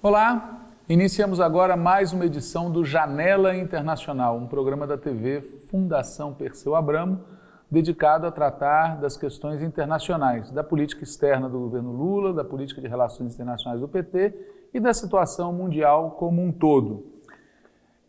Olá, iniciamos agora mais uma edição do Janela Internacional, um programa da TV Fundação Perseu Abramo, dedicado a tratar das questões internacionais, da política externa do governo Lula, da política de relações internacionais do PT e da situação mundial como um todo.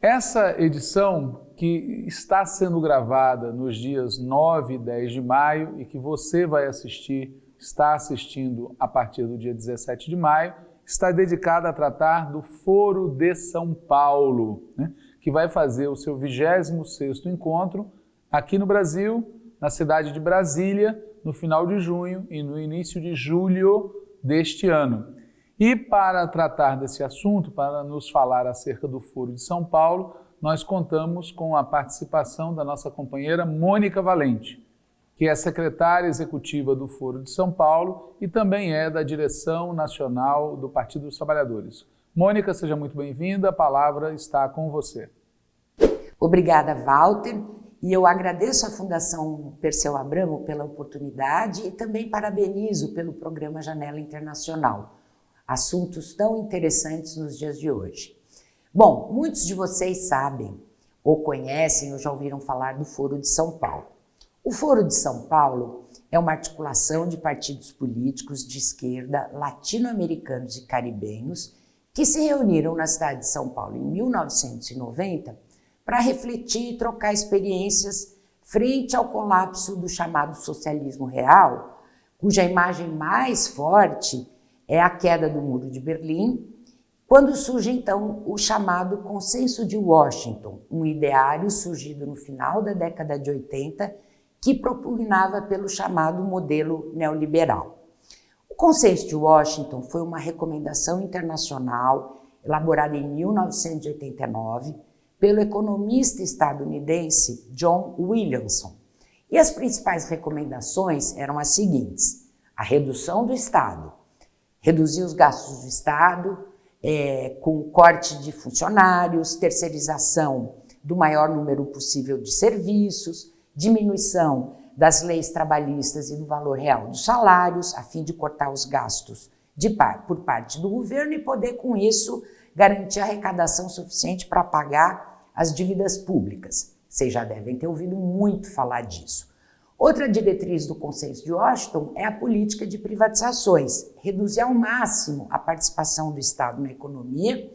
Essa edição, que está sendo gravada nos dias 9 e 10 de maio e que você vai assistir, está assistindo a partir do dia 17 de maio, está dedicada a tratar do Foro de São Paulo, né, que vai fazer o seu 26º encontro aqui no Brasil, na cidade de Brasília, no final de junho e no início de julho deste ano. E para tratar desse assunto, para nos falar acerca do Foro de São Paulo, nós contamos com a participação da nossa companheira Mônica Valente, que é secretária executiva do Foro de São Paulo e também é da direção nacional do Partido dos Trabalhadores. Mônica, seja muito bem-vinda, a palavra está com você. Obrigada, Walter. E eu agradeço à Fundação Perseu Abramo pela oportunidade e também parabenizo pelo programa Janela Internacional. Assuntos tão interessantes nos dias de hoje. Bom, muitos de vocês sabem, ou conhecem, ou já ouviram falar do Foro de São Paulo. O Foro de São Paulo é uma articulação de partidos políticos de esquerda latino-americanos e caribenhos que se reuniram na cidade de São Paulo em 1990 para refletir e trocar experiências frente ao colapso do chamado socialismo real, cuja imagem mais forte é a queda do Muro de Berlim, quando surge então o chamado Consenso de Washington, um ideário surgido no final da década de 80 que propugnava pelo chamado modelo neoliberal. O Consenso de Washington foi uma recomendação internacional elaborada em 1989 pelo economista estadunidense John Williamson. E as principais recomendações eram as seguintes: a redução do Estado, reduzir os gastos do Estado é, com corte de funcionários, terceirização do maior número possível de serviços, diminuição das leis trabalhistas e do valor real dos salários, a fim de cortar os gastos de par, por parte do governo e poder, com isso, garantir arrecadação suficiente para pagar as dívidas públicas. Vocês já devem ter ouvido muito falar disso. Outra diretriz do Consenso de Washington é a política de privatizações, reduzir ao máximo a participação do Estado na economia,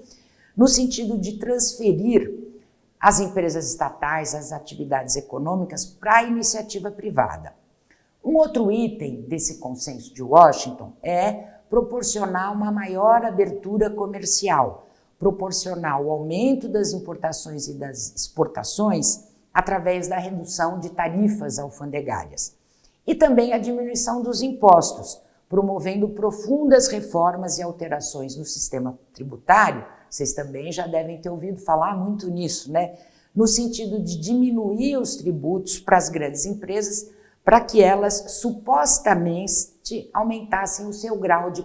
no sentido de transferir as empresas estatais, as atividades econômicas para a iniciativa privada. Um outro item desse consenso de Washington é proporcionar uma maior abertura comercial, proporcional ao aumento das importações e das exportações através da redução de tarifas alfandegárias. E também a diminuição dos impostos, promovendo profundas reformas e alterações no sistema tributário. Vocês também já devem ter ouvido falar muito nisso, né? No sentido de diminuir os tributos para as grandes empresas para que elas supostamente aumentassem o seu grau de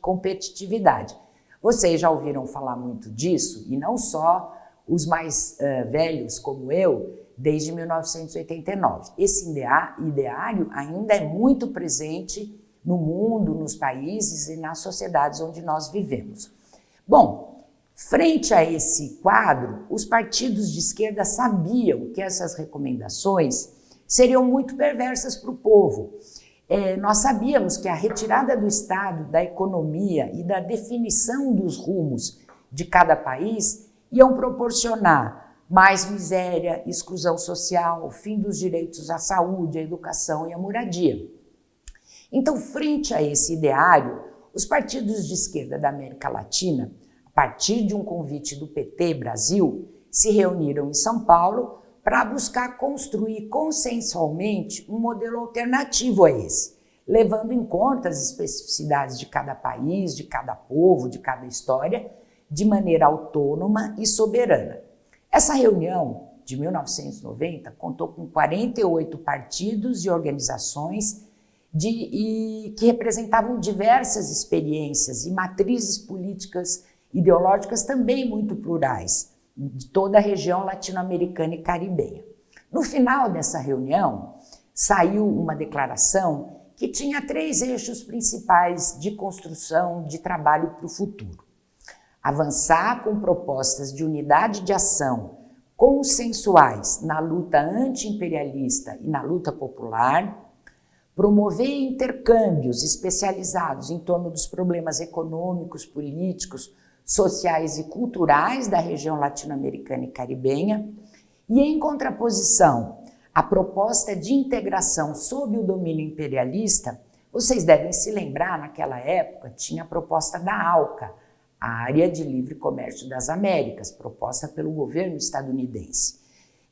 competitividade. Vocês já ouviram falar muito disso, e não só os mais uh, velhos como eu, desde 1989. Esse ideário ainda é muito presente no mundo, nos países e nas sociedades onde nós vivemos. Bom, frente a esse quadro, os partidos de esquerda sabiam que essas recomendações seriam muito perversas para o povo é, nós sabíamos que a retirada do Estado, da economia e da definição dos rumos de cada país iam proporcionar mais miséria, exclusão social, fim dos direitos à saúde, à educação e à moradia. Então, frente a esse ideário, os partidos de esquerda da América Latina, a partir de um convite do PT Brasil, se reuniram em São Paulo para buscar construir consensualmente um modelo alternativo a esse, levando em conta as especificidades de cada país, de cada povo, de cada história, de maneira autônoma e soberana. Essa reunião de 1990 contou com 48 partidos e organizações de, e, que representavam diversas experiências e matrizes políticas ideológicas também muito plurais de toda a região latino-americana e caribenha. No final dessa reunião, saiu uma declaração que tinha três eixos principais de construção de trabalho para o futuro. Avançar com propostas de unidade de ação consensuais na luta anti-imperialista e na luta popular, promover intercâmbios especializados em torno dos problemas econômicos, políticos, sociais e culturais da região latino-americana e caribenha, e em contraposição à proposta de integração sob o domínio imperialista, vocês devem se lembrar, naquela época tinha a proposta da ALCA, a Área de Livre Comércio das Américas, proposta pelo governo estadunidense.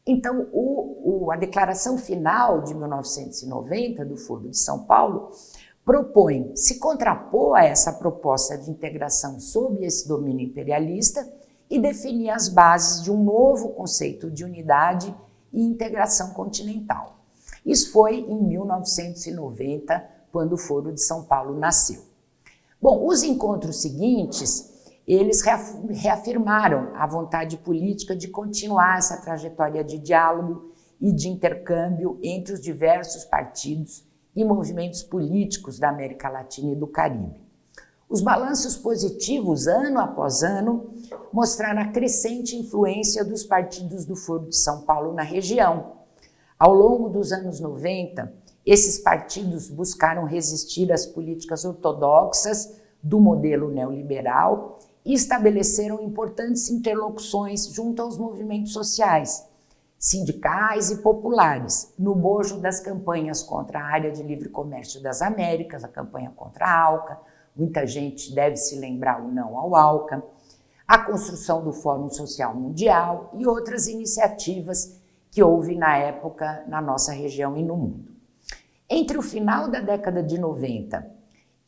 Então, o, o, a declaração final de 1990 do Foro de São Paulo propõe se contrapor a essa proposta de integração sob esse domínio imperialista e definir as bases de um novo conceito de unidade e integração continental. Isso foi em 1990, quando o Foro de São Paulo nasceu. Bom, os encontros seguintes eles reafirmaram a vontade política de continuar essa trajetória de diálogo e de intercâmbio entre os diversos partidos e movimentos políticos da América Latina e do Caribe. Os balanços positivos, ano após ano, mostraram a crescente influência dos partidos do Foro de São Paulo na região. Ao longo dos anos 90, esses partidos buscaram resistir às políticas ortodoxas do modelo neoliberal estabeleceram importantes interlocuções junto aos movimentos sociais, sindicais e populares, no bojo das campanhas contra a área de livre comércio das Américas, a campanha contra a ALCA, muita gente deve se lembrar o não ao ALCA, a construção do Fórum Social Mundial e outras iniciativas que houve na época na nossa região e no mundo. Entre o final da década de 90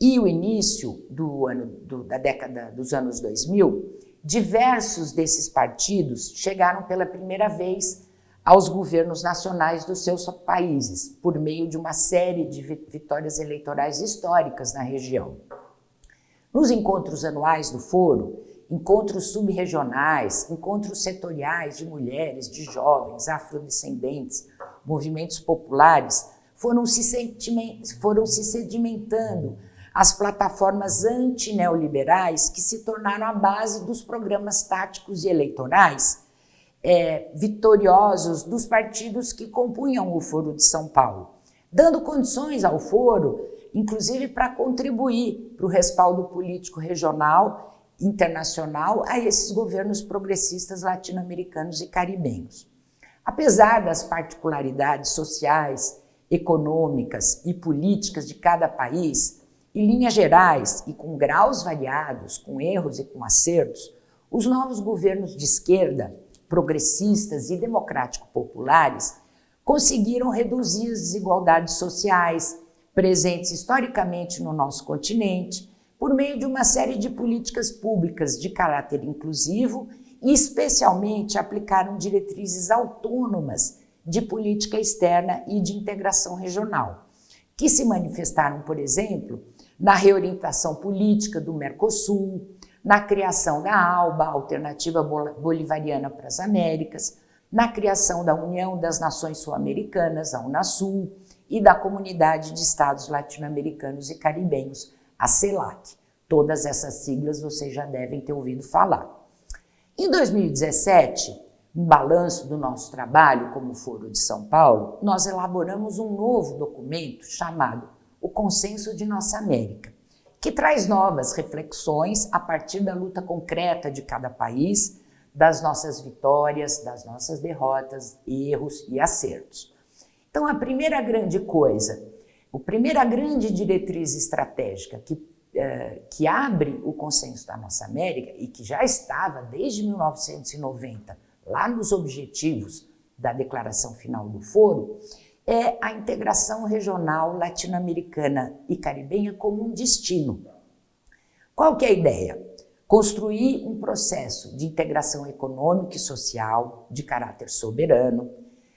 e o início do ano, do, da década dos anos 2000, diversos desses partidos chegaram pela primeira vez aos governos nacionais dos seus países, por meio de uma série de vitórias eleitorais históricas na região. Nos encontros anuais do Foro, encontros subregionais, encontros setoriais de mulheres, de jovens, afrodescendentes, movimentos populares, foram se, foram se sedimentando as plataformas antineoliberais que se tornaram a base dos programas táticos e eleitorais é, vitoriosos dos partidos que compunham o Foro de São Paulo, dando condições ao Foro, inclusive para contribuir para o respaldo político regional, internacional, a esses governos progressistas latino-americanos e caribenhos. Apesar das particularidades sociais, econômicas e políticas de cada país, em linhas gerais e com graus variados, com erros e com acertos, os novos governos de esquerda, progressistas e democrático-populares conseguiram reduzir as desigualdades sociais presentes historicamente no nosso continente por meio de uma série de políticas públicas de caráter inclusivo e, especialmente, aplicaram diretrizes autônomas de política externa e de integração regional, que se manifestaram, por exemplo, na reorientação política do Mercosul, na criação da ALBA, Alternativa Bolivariana para as Américas, na criação da União das Nações Sul-Americanas, a Unasul, e da Comunidade de Estados Latino-Americanos e Caribenhos, a CELAC. Todas essas siglas vocês já devem ter ouvido falar. Em 2017, no balanço do nosso trabalho como Foro de São Paulo, nós elaboramos um novo documento chamado o Consenso de Nossa América, que traz novas reflexões a partir da luta concreta de cada país, das nossas vitórias, das nossas derrotas, erros e acertos. Então, a primeira grande coisa, a primeira grande diretriz estratégica que, eh, que abre o consenso da nossa América e que já estava desde 1990 lá nos objetivos da declaração final do Foro, é a integração regional latino-americana e caribenha como um destino. Qual que é a ideia? Construir um processo de integração econômica e social de caráter soberano,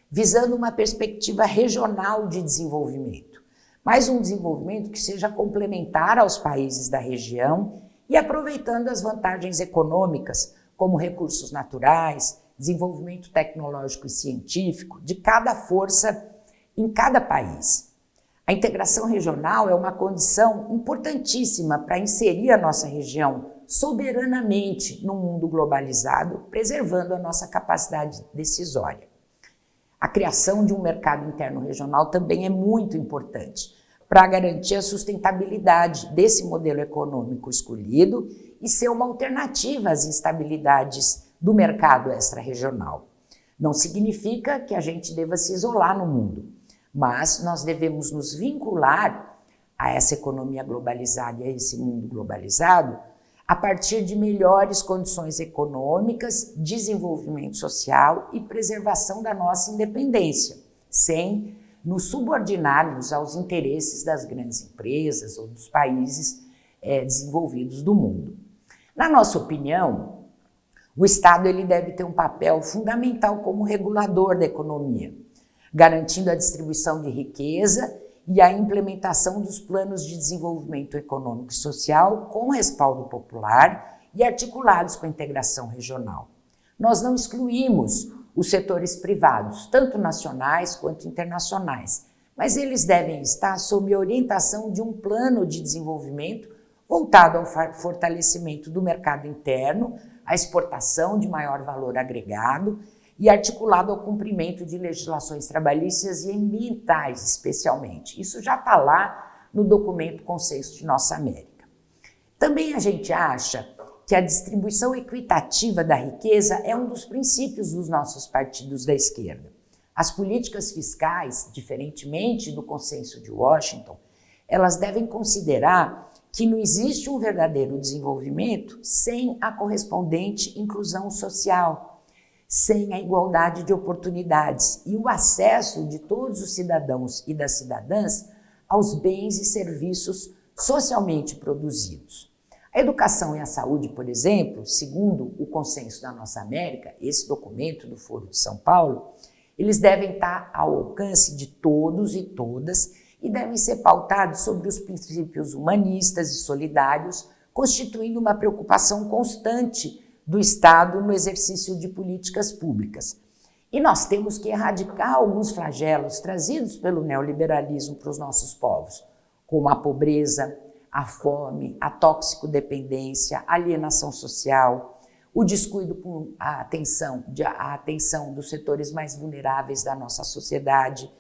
visando uma perspectiva regional de desenvolvimento, mas um desenvolvimento que seja complementar aos países da região e aproveitando as vantagens econômicas, como recursos naturais, desenvolvimento tecnológico e científico de cada força em cada país. A integração regional é uma condição importantíssima para inserir a nossa região soberanamente no mundo globalizado, preservando a nossa capacidade decisória. A criação de um mercado interno regional também é muito importante para garantir a sustentabilidade desse modelo econômico escolhido e ser uma alternativa às instabilidades do mercado extra-regional. Não significa que a gente deva se isolar no mundo mas nós devemos nos vincular a essa economia globalizada e a esse mundo globalizado a partir de melhores condições econômicas, desenvolvimento social e preservação da nossa independência, sem nos subordinarmos aos interesses das grandes empresas ou dos países é, desenvolvidos do mundo. Na nossa opinião, o Estado ele deve ter um papel fundamental como regulador da economia garantindo a distribuição de riqueza e a implementação dos planos de desenvolvimento econômico e social com respaldo popular e articulados com a integração regional. Nós não excluímos os setores privados, tanto nacionais quanto internacionais, mas eles devem estar sob a orientação de um plano de desenvolvimento voltado ao fortalecimento do mercado interno, à exportação de maior valor agregado e articulado ao cumprimento de legislações trabalhistas e ambientais, especialmente. Isso já está lá no documento Consenso de Nossa América. Também a gente acha que a distribuição equitativa da riqueza é um dos princípios dos nossos partidos da esquerda. As políticas fiscais, diferentemente do consenso de Washington, elas devem considerar que não existe um verdadeiro desenvolvimento sem a correspondente inclusão social sem a igualdade de oportunidades e o acesso de todos os cidadãos e das cidadãs aos bens e serviços socialmente produzidos. A educação e a saúde, por exemplo, segundo o consenso da nossa América, esse documento do Foro de São Paulo, eles devem estar ao alcance de todos e todas e devem ser pautados sobre os princípios humanistas e solidários, constituindo uma preocupação constante do Estado no exercício de políticas públicas. E nós temos que erradicar alguns flagelos trazidos pelo neoliberalismo para os nossos povos, como a pobreza, a fome, a toxicodependência, a alienação social, o descuido com a atenção, a atenção dos setores mais vulneráveis da nossa sociedade,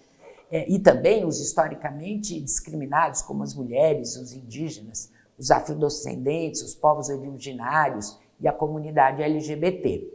é, e também os historicamente discriminados, como as mulheres, os indígenas, os afrodescendentes, os povos originários e a comunidade LGBT.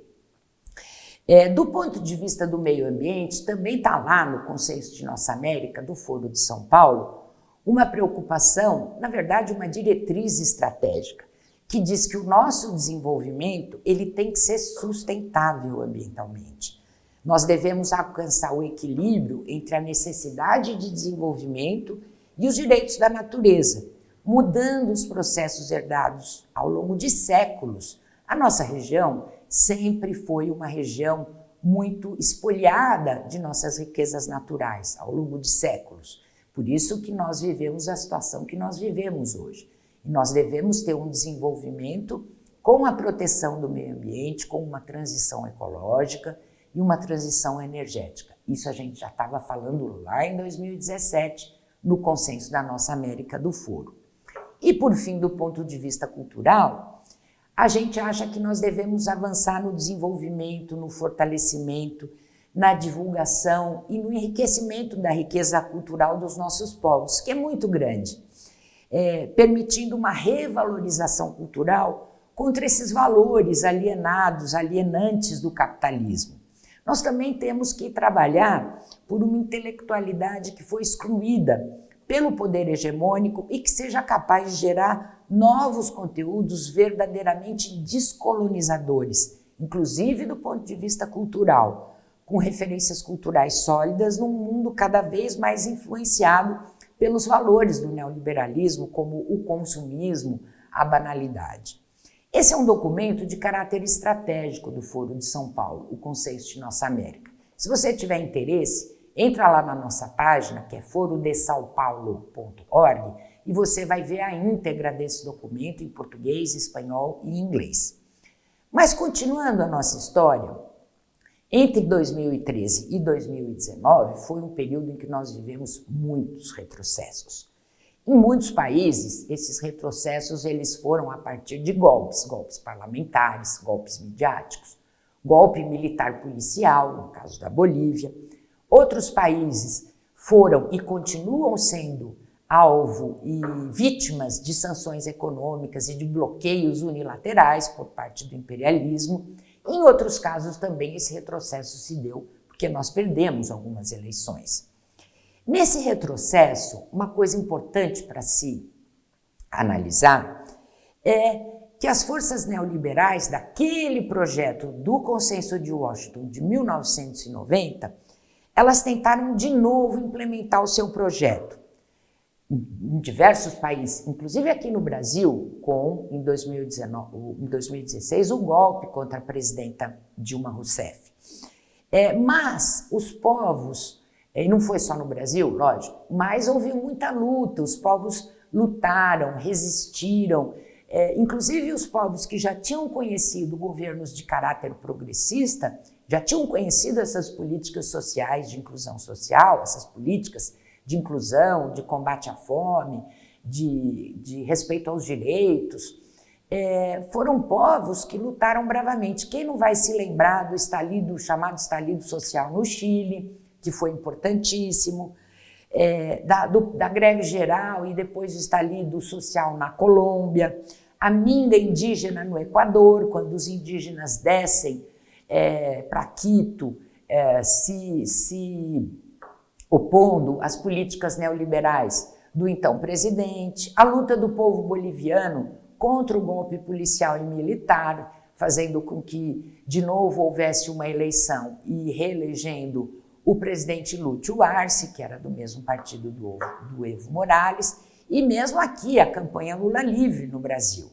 É, do ponto de vista do meio ambiente, também está lá no Consenso de Nossa América, do Foro de São Paulo, uma preocupação, na verdade, uma diretriz estratégica, que diz que o nosso desenvolvimento ele tem que ser sustentável ambientalmente. Nós devemos alcançar o equilíbrio entre a necessidade de desenvolvimento e os direitos da natureza, mudando os processos herdados ao longo de séculos a nossa região sempre foi uma região muito espoliada de nossas riquezas naturais ao longo de séculos. Por isso que nós vivemos a situação que nós vivemos hoje. E nós devemos ter um desenvolvimento com a proteção do meio ambiente, com uma transição ecológica e uma transição energética. Isso a gente já estava falando lá em 2017, no consenso da nossa América do Foro. E por fim, do ponto de vista cultural, a gente acha que nós devemos avançar no desenvolvimento, no fortalecimento, na divulgação e no enriquecimento da riqueza cultural dos nossos povos, que é muito grande, é, permitindo uma revalorização cultural contra esses valores alienados, alienantes do capitalismo. Nós também temos que trabalhar por uma intelectualidade que foi excluída pelo poder hegemônico e que seja capaz de gerar novos conteúdos verdadeiramente descolonizadores, inclusive do ponto de vista cultural, com referências culturais sólidas num mundo cada vez mais influenciado pelos valores do neoliberalismo, como o consumismo, a banalidade. Esse é um documento de caráter estratégico do Foro de São Paulo, o Conceito de Nossa América. Se você tiver interesse, entra lá na nossa página, que é forodesaopaulo.org, e você vai ver a íntegra desse documento em português, espanhol e inglês. Mas continuando a nossa história, Entre 2013 e 2019 foi um período em que nós vivemos muitos retrocessos. Em muitos países, esses retrocessos eles foram a partir de golpes, golpes parlamentares, golpes midiáticos, golpe militar policial, no caso da Bolívia. Outros países foram e continuam sendo alvo e vítimas de sanções econômicas e de bloqueios unilaterais por parte do imperialismo. Em outros casos também esse retrocesso se deu porque nós perdemos algumas eleições. Nesse retrocesso, uma coisa importante para se analisar é que as forças neoliberais daquele projeto do Consenso de Washington de 1990, elas tentaram de novo implementar o seu projeto em diversos países, inclusive aqui no Brasil, com em, 2019, em 2016 o golpe contra a presidenta Dilma Rousseff. É, mas os povos e não foi só no Brasil, lógico, mas houve muita luta, os povos lutaram, resistiram, é, inclusive os povos que já tinham conhecido governos de caráter progressista, já tinham conhecido essas políticas sociais de inclusão social, essas políticas de inclusão, de combate à fome, de, de respeito aos direitos, é, foram povos que lutaram bravamente. Quem não vai se lembrar do estalido, chamado estalido social no Chile, que foi importantíssimo, é, da, do, da greve geral e depois o estalido social na Colômbia, a minga indígena no Equador, quando os indígenas descem é, para Quito, é, se, se opondo às políticas neoliberais do então presidente, a luta do povo boliviano contra o golpe policial e militar, fazendo com que de novo houvesse uma eleição e reelegendo o presidente Lúcio Arce, que era do mesmo partido do, do Evo Morales, e mesmo aqui a campanha Lula Livre no Brasil.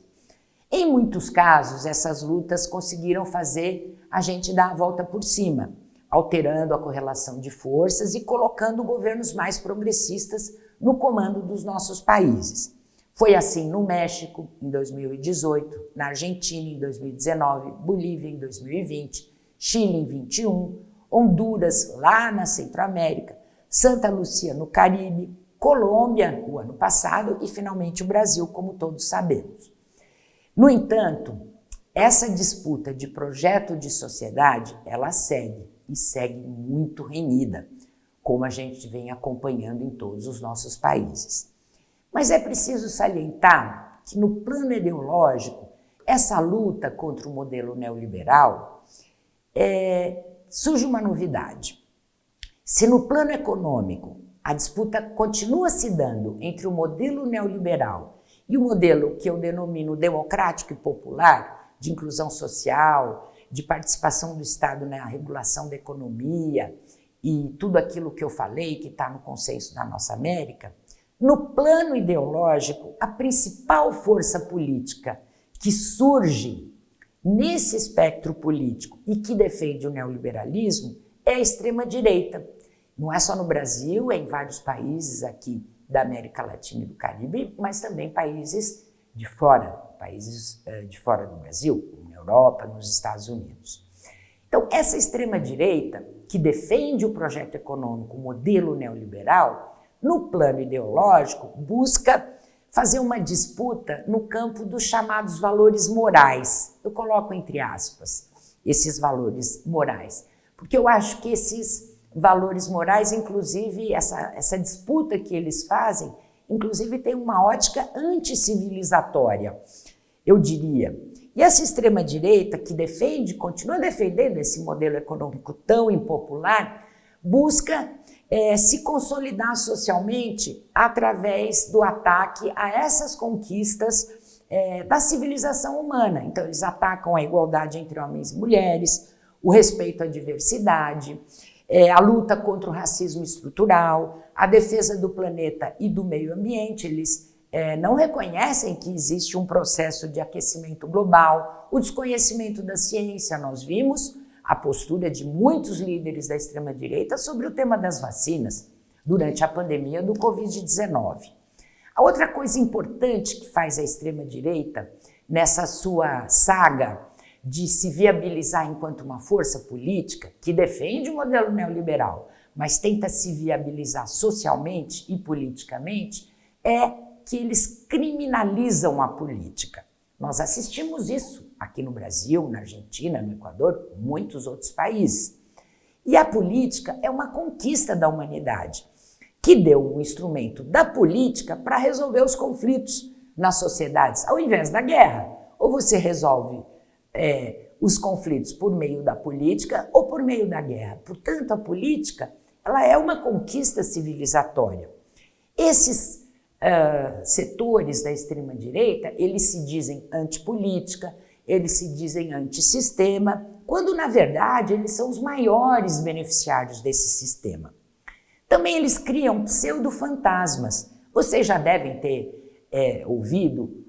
Em muitos casos, essas lutas conseguiram fazer a gente dar a volta por cima, alterando a correlação de forças e colocando governos mais progressistas no comando dos nossos países. Foi assim no México, em 2018, na Argentina, em 2019, Bolívia, em 2020, Chile, em 21, Honduras, lá na Centro-América, Santa Lúcia, no Caribe, Colômbia, o ano passado, e finalmente o Brasil, como todos sabemos. No entanto, essa disputa de projeto de sociedade, ela segue, e segue muito renhida, como a gente vem acompanhando em todos os nossos países. Mas é preciso salientar que no plano ideológico, essa luta contra o modelo neoliberal é, surge uma novidade. Se no plano econômico a disputa continua se dando entre o modelo neoliberal e o modelo que eu denomino democrático e popular, de inclusão social, de participação do Estado na regulação da economia e tudo aquilo que eu falei que está no consenso da nossa América, no plano ideológico, a principal força política que surge nesse espectro político e que defende o neoliberalismo é a extrema-direita. Não é só no Brasil, é em vários países aqui da América Latina e do Caribe, mas também países de fora, países eh, de fora do Brasil, na Europa, nos Estados Unidos. Então, essa extrema-direita, que defende o projeto econômico, o modelo neoliberal, no plano ideológico, busca fazer uma disputa no campo dos chamados valores morais. Eu coloco entre aspas esses valores morais, porque eu acho que esses valores morais, inclusive essa, essa disputa que eles fazem, inclusive tem uma ótica anticivilizatória, eu diria. E essa extrema-direita que defende, continua defendendo esse modelo econômico tão impopular, busca é, se consolidar socialmente através do ataque a essas conquistas é, da civilização humana. Então, eles atacam a igualdade entre homens e mulheres, o respeito à diversidade, é, a luta contra o racismo estrutural, a defesa do planeta e do meio ambiente. Eles é, não reconhecem que existe um processo de aquecimento global, o desconhecimento da ciência. Nós vimos a postura de muitos líderes da extrema-direita sobre o tema das vacinas durante a pandemia do Covid-19. A outra coisa importante que faz a extrema-direita nessa sua saga de se viabilizar enquanto uma força política que defende o modelo neoliberal, mas tenta se viabilizar socialmente e politicamente, é que eles criminalizam a política. Nós assistimos isso aqui no Brasil, na Argentina, no Equador, muitos outros países. E a política é uma conquista da humanidade, que deu um instrumento da política para resolver os conflitos nas sociedades, ao invés da guerra. Ou você resolve é, os conflitos por meio da política ou por meio da guerra. Portanto, a política ela é uma conquista civilizatória. Esses setores da extrema-direita, eles se dizem antipolítica, eles se dizem antissistema, quando na verdade eles são os maiores beneficiários desse sistema. Também eles criam pseudo-fantasmas. Vocês já devem ter é, ouvido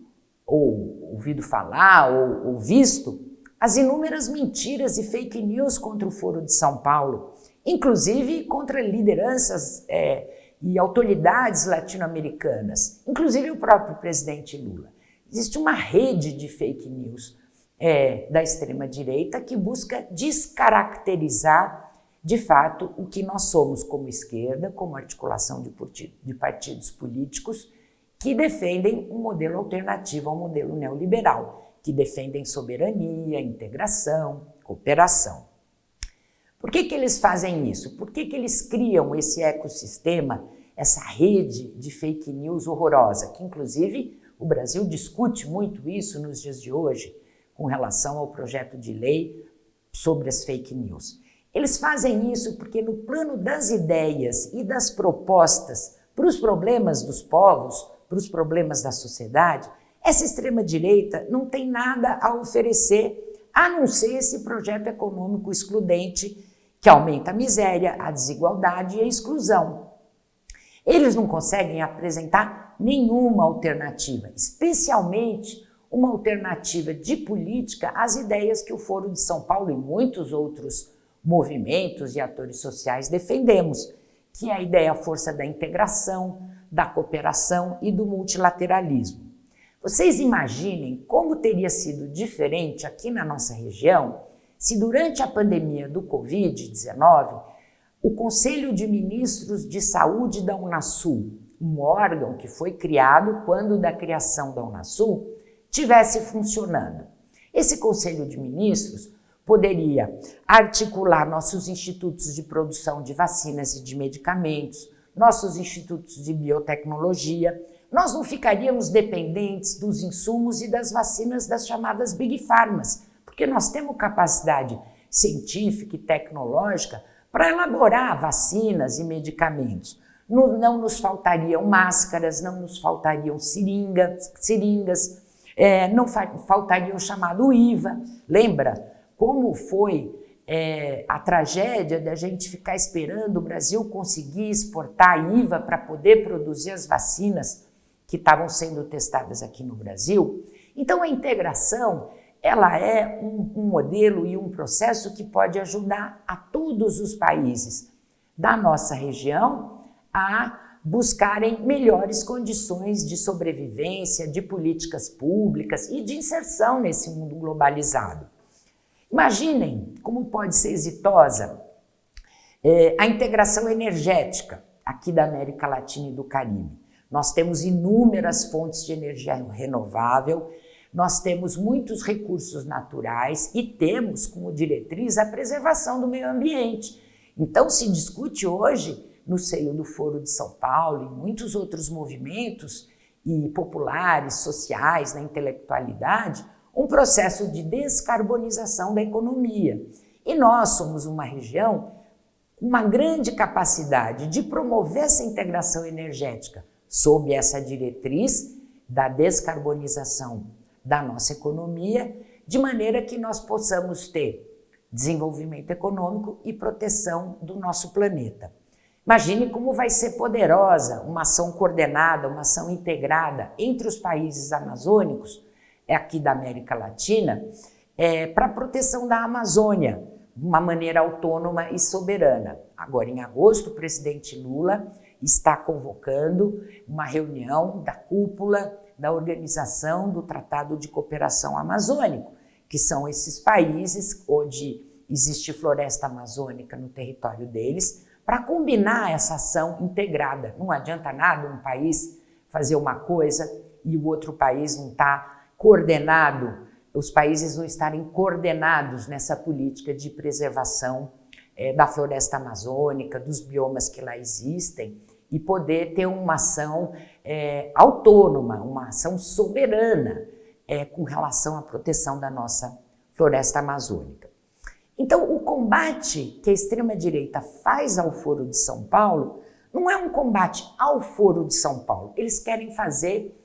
ou ouvido falar ou, ou visto as inúmeras mentiras e fake news contra o Foro de São Paulo, inclusive contra lideranças é, e autoridades latino-americanas, inclusive o próprio presidente Lula. Existe uma rede de fake news é, da extrema-direita que busca descaracterizar de fato o que nós somos como esquerda, como articulação de, de partidos políticos que defendem um modelo alternativo ao modelo neoliberal, que defendem soberania, integração, cooperação. Por que, que eles fazem isso? Por que, que eles criam esse ecossistema, essa rede de fake news horrorosa, que inclusive o Brasil discute muito isso nos dias de hoje, com relação ao projeto de lei sobre as fake news. Eles fazem isso porque no plano das ideias e das propostas para os problemas dos povos, para os problemas da sociedade, essa extrema-direita não tem nada a oferecer a não ser esse projeto econômico excludente que aumenta a miséria, a desigualdade e a exclusão. Eles não conseguem apresentar nenhuma alternativa, especialmente uma alternativa de política às ideias que o Foro de São Paulo e muitos outros movimentos e atores sociais defendemos, que é a ideia força da integração, da cooperação e do multilateralismo. Vocês imaginem como teria sido diferente aqui na nossa região se durante a pandemia do Covid-19 o Conselho de Ministros de Saúde da Unasul, um órgão que foi criado quando da criação da Unasul, tivesse funcionando. Esse Conselho de Ministros poderia articular nossos institutos de produção de vacinas e de medicamentos, nossos institutos de biotecnologia, nós não ficaríamos dependentes dos insumos e das vacinas das chamadas Big Pharmas, porque nós temos capacidade científica e tecnológica para elaborar vacinas e medicamentos. Não, não, nos faltariam máscaras, não nos faltariam seringas, seringas é, não fa faltaria o chamado IVA. Lembra como foi é, a tragédia da gente ficar esperando o Brasil conseguir exportar IVA para poder produzir as vacinas que estavam sendo testadas aqui no Brasil. Então a integração ela é um, um modelo e um processo que pode ajudar a todos os países da nossa região a buscarem melhores condições de sobrevivência, de políticas públicas e de inserção nesse mundo globalizado. Imaginem como pode ser exitosa é, a integração energética aqui da América Latina e do Caribe. Nós temos inúmeras fontes de energia renovável, nós temos muitos recursos naturais e temos como diretriz a preservação do meio ambiente. Então se discute hoje, no seio do Foro de São Paulo e muitos outros movimentos e populares, sociais, na intelectualidade, um processo de descarbonização da economia. E nós somos uma região com uma grande capacidade de promover essa integração energética sob essa diretriz da descarbonização da nossa economia, de maneira que nós possamos ter desenvolvimento econômico e proteção do nosso planeta. Imagine como vai ser poderosa uma ação coordenada, uma ação integrada entre os países amazônicos é aqui da América Latina, é, para a proteção da Amazônia, de uma maneira autônoma e soberana. Agora, em agosto, o presidente Lula está convocando uma reunião da cúpula da Organização do Tratado de Cooperação Amazônico, que são esses países onde existe floresta amazônica no território deles, para combinar essa ação integrada. Não adianta nada um país fazer uma coisa e o outro país não está coordenado, os países não estarem coordenados nessa política de preservação é, da floresta amazônica, dos biomas que lá existem e poder ter uma ação é, autônoma, uma ação soberana é, com relação à proteção da nossa floresta amazônica. Então, o combate que a extrema-direita faz ao Foro de São Paulo não é um combate ao Foro de São Paulo. Eles querem fazer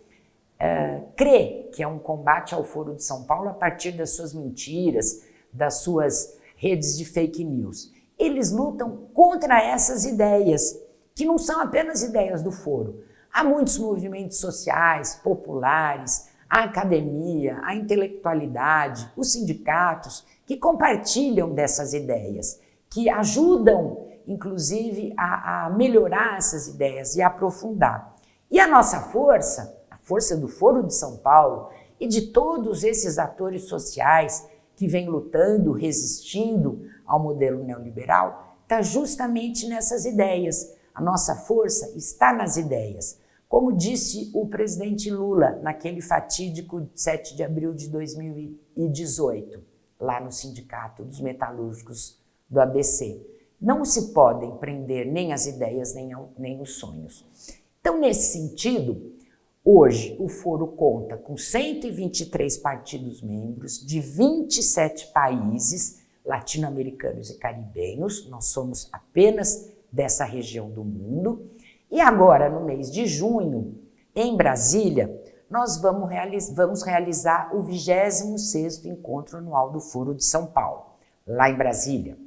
é, crer que é um combate ao Foro de São Paulo a partir das suas mentiras, das suas redes de fake news. Eles lutam contra essas ideias, que não são apenas ideias do Foro. Há muitos movimentos sociais, populares, a academia, a intelectualidade, os sindicatos, que compartilham dessas ideias, que ajudam, inclusive, a, a melhorar essas ideias e aprofundar. E a nossa força, a força do Foro de São Paulo e de todos esses atores sociais que vêm lutando, resistindo ao modelo neoliberal, está justamente nessas ideias. Nossa força está nas ideias. Como disse o presidente Lula naquele fatídico 7 de abril de 2018, lá no Sindicato dos Metalúrgicos do ABC, não se podem prender nem as ideias nem, nem os sonhos. Então, nesse sentido, hoje o Foro conta com 123 partidos membros de 27 países latino-americanos e caribenhos, nós somos apenas dessa região do mundo, e agora, no mês de junho, em Brasília, nós vamos, vamos realizar o 26º Encontro Anual do Furo de São Paulo, lá em Brasília.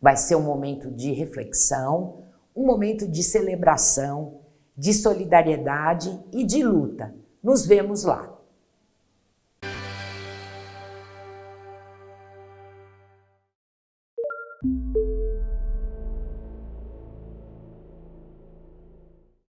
Vai ser um momento de reflexão, um momento de celebração, de solidariedade e de luta. Nos vemos lá.